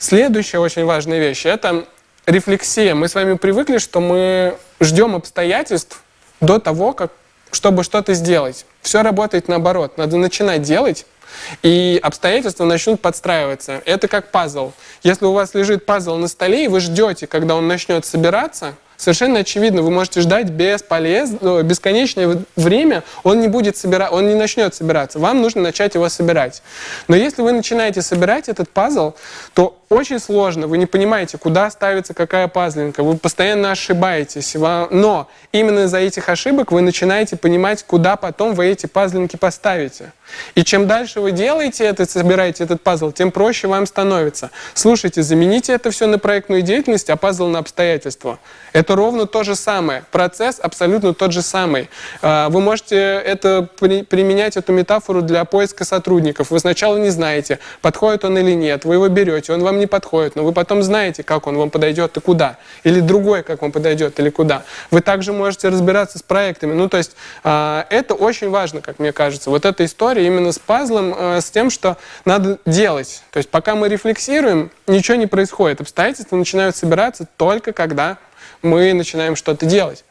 Следующая очень важная вещь – это рефлексия. Мы с вами привыкли, что мы ждем обстоятельств до того, как, чтобы что-то сделать. Все работает наоборот. Надо начинать делать, и обстоятельства начнут подстраиваться. Это как пазл. Если у вас лежит пазл на столе, и вы ждете, когда он начнет собираться – совершенно очевидно, вы можете ждать бесполезно, ну, бесконечное время, он не будет собирать, он не начнет собираться. Вам нужно начать его собирать. Но если вы начинаете собирать этот пазл, то очень сложно, вы не понимаете, куда ставится какая пазлинка, вы постоянно ошибаетесь. Но именно из-за этих ошибок вы начинаете понимать, куда потом вы эти пазлинки поставите. И чем дальше вы делаете это, собираете этот пазл, тем проще вам становится. Слушайте, замените это все на проектную деятельность, а пазл на обстоятельства. Это ровно то же самое. Процесс абсолютно тот же самый. А, вы можете это применять, эту метафору для поиска сотрудников. Вы сначала не знаете, подходит он или нет. Вы его берете, он вам не подходит, но вы потом знаете, как он вам подойдет и куда. Или другой, как вам подойдет или куда. Вы также можете разбираться с проектами. Ну, то есть а, это очень важно, как мне кажется. Вот эта история именно с пазлом, а, с тем, что надо делать. То есть пока мы рефлексируем, ничего не происходит. Обстоятельства начинают собираться только когда мы начинаем что-то делать.